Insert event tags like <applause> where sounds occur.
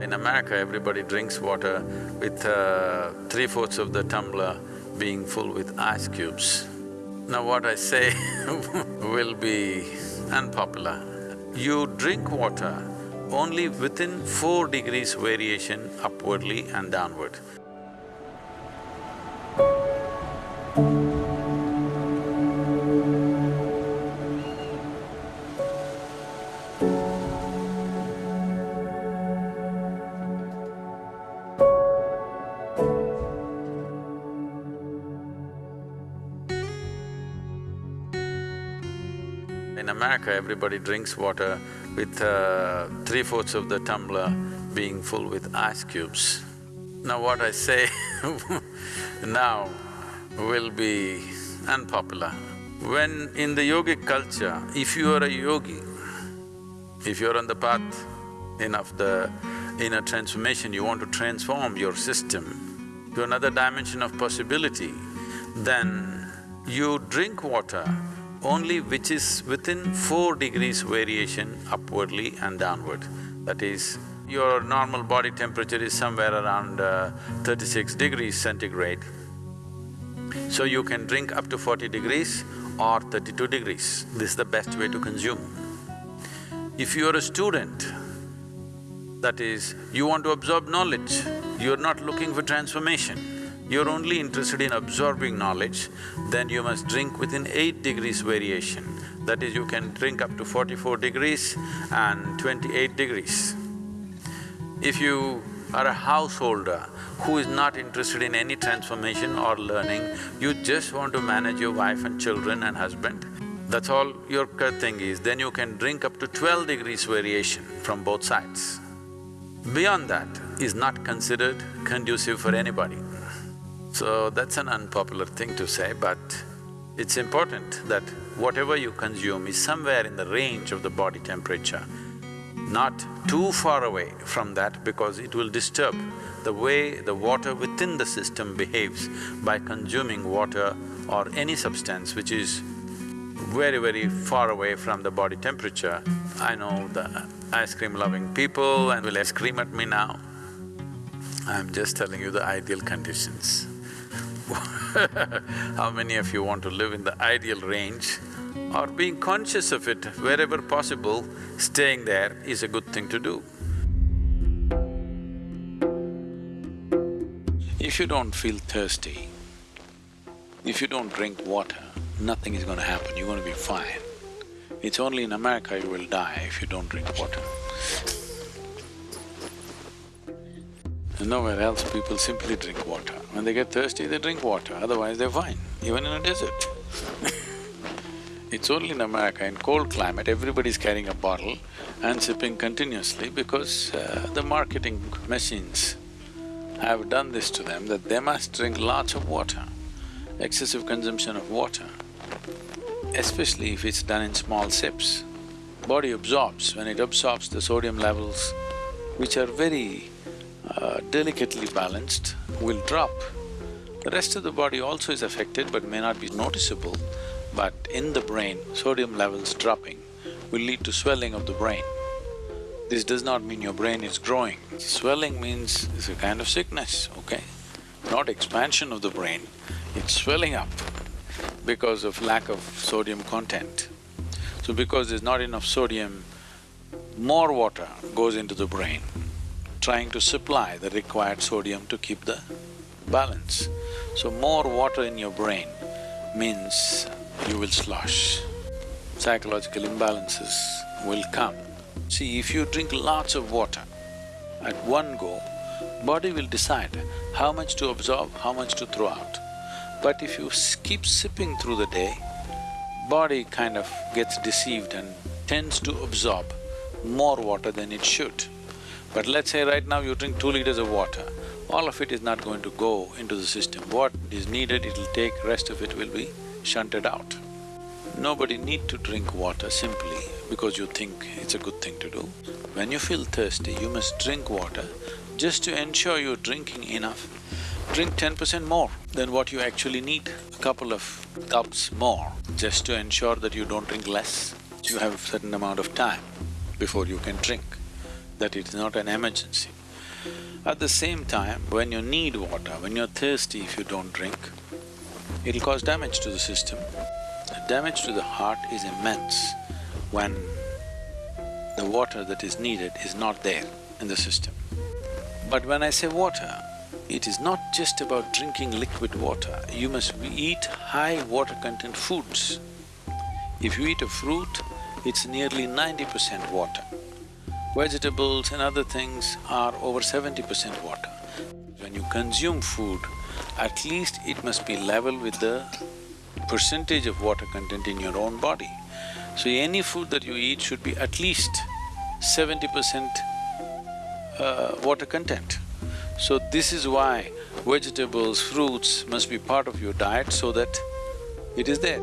In America, everybody drinks water with uh, three-fourths of the tumbler being full with ice cubes. Now what I say <laughs> will be unpopular. You drink water only within four degrees variation upwardly and downward. In America, everybody drinks water with uh, three-fourths of the tumbler being full with ice cubes. Now what I say <laughs> now will be unpopular. When in the yogic culture, if you are a yogi, if you're on the path in of the inner transformation, you want to transform your system to another dimension of possibility, then you drink water only which is within four degrees variation upwardly and downward. That is, your normal body temperature is somewhere around uh, thirty-six degrees centigrade. So you can drink up to forty degrees or thirty-two degrees. This is the best way to consume. If you are a student, that is, you want to absorb knowledge, you're not looking for transformation, you're only interested in absorbing knowledge, then you must drink within eight degrees variation. That is, you can drink up to forty-four degrees and twenty-eight degrees. If you are a householder who is not interested in any transformation or learning, you just want to manage your wife and children and husband, that's all your thing is, then you can drink up to twelve degrees variation from both sides. Beyond that is not considered conducive for anybody. So that's an unpopular thing to say, but it's important that whatever you consume is somewhere in the range of the body temperature, not too far away from that because it will disturb the way the water within the system behaves by consuming water or any substance which is very, very far away from the body temperature. I know the ice cream loving people and will scream at me now. I'm just telling you the ideal conditions. <laughs> How many of you want to live in the ideal range or being conscious of it wherever possible, staying there is a good thing to do. If you don't feel thirsty, if you don't drink water, nothing is gonna happen, you're gonna be fine. It's only in America you will die if you don't drink water. Nowhere else people simply drink water. When they get thirsty, they drink water, otherwise they're fine, even in a desert. <laughs> it's only in America, in cold climate, everybody's carrying a bottle and sipping continuously because uh, the marketing machines have done this to them that they must drink lots of water. Excessive consumption of water, especially if it's done in small sips. Body absorbs, when it absorbs the sodium levels, which are very uh, delicately balanced, will drop. The rest of the body also is affected but may not be noticeable, but in the brain, sodium levels dropping will lead to swelling of the brain. This does not mean your brain is growing. Swelling means it's a kind of sickness, okay? Not expansion of the brain, it's swelling up because of lack of sodium content. So because there's not enough sodium, more water goes into the brain trying to supply the required sodium to keep the balance. So more water in your brain means you will slosh. Psychological imbalances will come. See, if you drink lots of water at one go, body will decide how much to absorb, how much to throw out. But if you keep sipping through the day, body kind of gets deceived and tends to absorb more water than it should. But let's say right now you drink two liters of water, all of it is not going to go into the system. What is needed, it'll take, rest of it will be shunted out. Nobody need to drink water simply because you think it's a good thing to do. When you feel thirsty, you must drink water just to ensure you're drinking enough. Drink ten percent more than what you actually need, a couple of cups more, just to ensure that you don't drink less. You have a certain amount of time before you can drink that it is not an emergency. At the same time, when you need water, when you're thirsty if you don't drink, it'll cause damage to the system. The damage to the heart is immense when the water that is needed is not there in the system. But when I say water, it is not just about drinking liquid water, you must eat high water content foods. If you eat a fruit, it's nearly ninety percent water. Vegetables and other things are over seventy percent water. When you consume food, at least it must be level with the percentage of water content in your own body. So any food that you eat should be at least seventy percent uh, water content. So this is why vegetables, fruits must be part of your diet so that it is there.